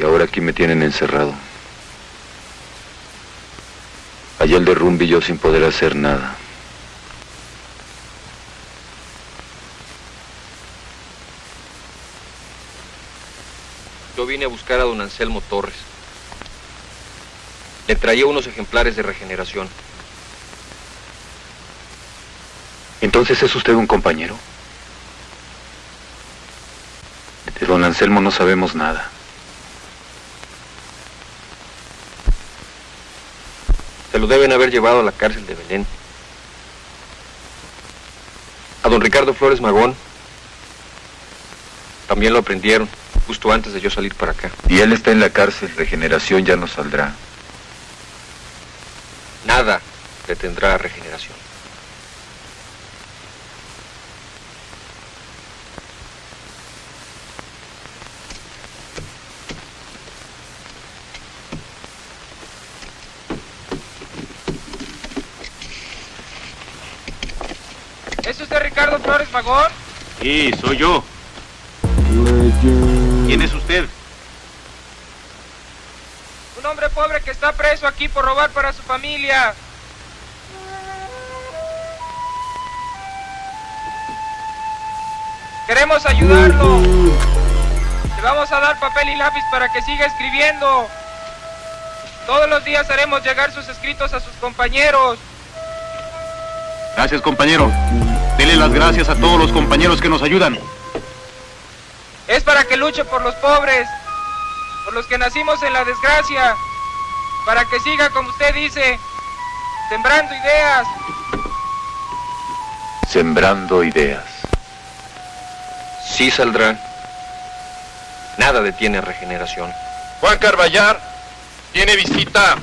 Y ahora aquí me tienen encerrado. Allá el derrumbe y yo sin poder hacer nada. Yo vine a buscar a don Anselmo Torres. Le traía unos ejemplares de regeneración. Entonces es usted un compañero. De don Anselmo no sabemos nada. Se lo deben haber llevado a la cárcel de Belén. A don Ricardo Flores Magón también lo aprendieron justo antes de yo salir para acá. Y él está en la cárcel, regeneración ya no saldrá. Nada detendrá regeneración. ¿Es usted Ricardo Flores Magón? Sí, soy yo. ¿Quién es usted? Un hombre pobre que está preso aquí por robar para su familia. Queremos ayudarlo. Le vamos a dar papel y lápiz para que siga escribiendo. Todos los días haremos llegar sus escritos a sus compañeros. Gracias, compañero. Dele las gracias a todos los compañeros que nos ayudan. Es para que luche por los pobres, por los que nacimos en la desgracia, para que siga, como usted dice, sembrando ideas. Sembrando ideas. Sí saldrá. Nada detiene regeneración. Juan Carballar tiene visita.